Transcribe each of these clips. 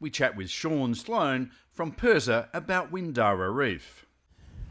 we chat with Sean Sloan from PIRSA about Windara Reef.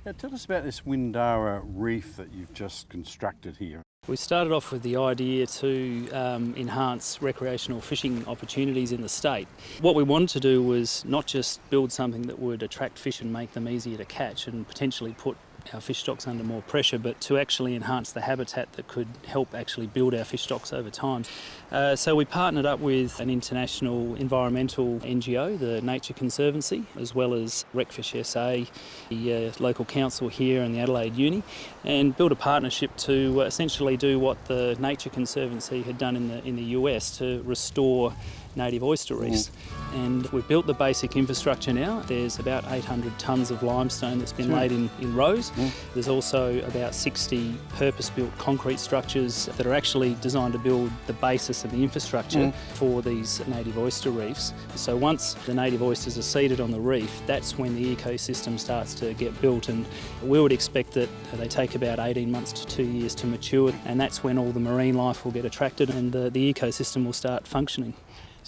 Now tell us about this Windara Reef that you've just constructed here. We started off with the idea to um, enhance recreational fishing opportunities in the state. What we wanted to do was not just build something that would attract fish and make them easier to catch and potentially put our fish stocks under more pressure, but to actually enhance the habitat that could help actually build our fish stocks over time. Uh, so we partnered up with an international environmental NGO, the Nature Conservancy, as well as Recfish SA, the uh, local council here and the Adelaide Uni, and built a partnership to uh, essentially do what the Nature Conservancy had done in the in the US to restore native oyster reefs. Mm. And we've built the basic infrastructure now. There's about 800 tonnes of limestone that's been laid in, in rows. Mm. There's also about 60 purpose-built concrete structures that are actually designed to build the basis of the infrastructure mm. for these native oyster reefs. So once the native oysters are seeded on the reef, that's when the ecosystem starts to get built and we would expect that they take about 18 months to two years to mature and that's when all the marine life will get attracted and the, the ecosystem will start functioning.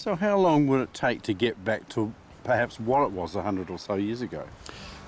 So how long would it take to get back to perhaps what it was 100 or so years ago?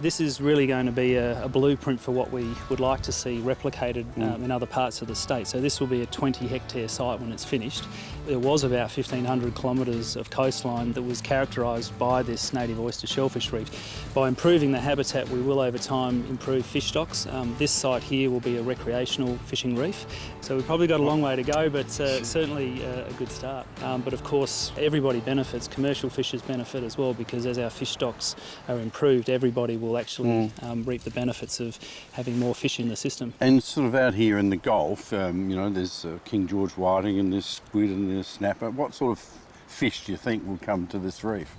This is really going to be a, a, blueprint for what we would like to see replicated mm. um, in other parts of the state. So this will be a 20 hectare site when it's finished. There was about 1,500 kilometres of coastline that was characterised by this native oyster shellfish reef. By improving the habitat, we will over time improve fish stocks. Um, this site here will be a recreational fishing reef. So we've probably got a long way to go, but uh, certainly uh, a good start. Um, but of course, everybody benefits. Commercial fishers benefit as well because as our fish stocks are improved, everybody will actually mm. um, reap the benefits of having more fish in the system. And sort of out here in the Gulf, um, you know, there's uh, King George whiting and there's squid and there's snapper. What sort of fish do you think will come to this reef?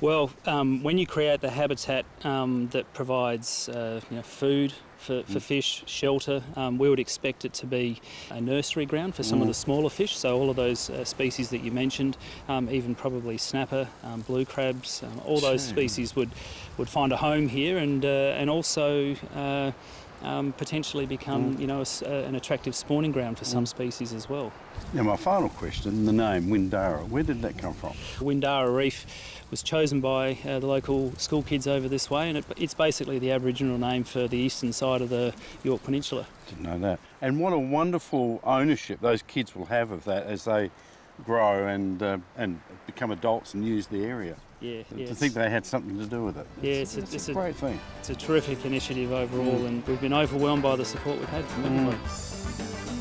Well, um, when you create the habitat um, that provides uh, you know, food, for, for mm. fish, shelter. Um, we would expect it to be a nursery ground for some mm. of the smaller fish, so all of those uh, species that you mentioned, um, even probably snapper, um, blue crabs, um, all those species would, would find a home here and, uh, and also uh, um, potentially become, mm. you know, a, a, an attractive spawning ground for some mm. species as well. Now my final question, the name Windara, where did that come from? Windara Reef was chosen by uh, the local school kids over this way and it, it's basically the Aboriginal name for the eastern side of the Yorke Peninsula. Didn't know that. And what a wonderful ownership those kids will have of that as they grow and uh, and become adults and use the area. Yeah, to think they had something to do with it. Yeah, it's, it's, a, it's a, great thing. It's a terrific initiative overall, mm. and we've been overwhelmed by the support we've had from everybody. Mm.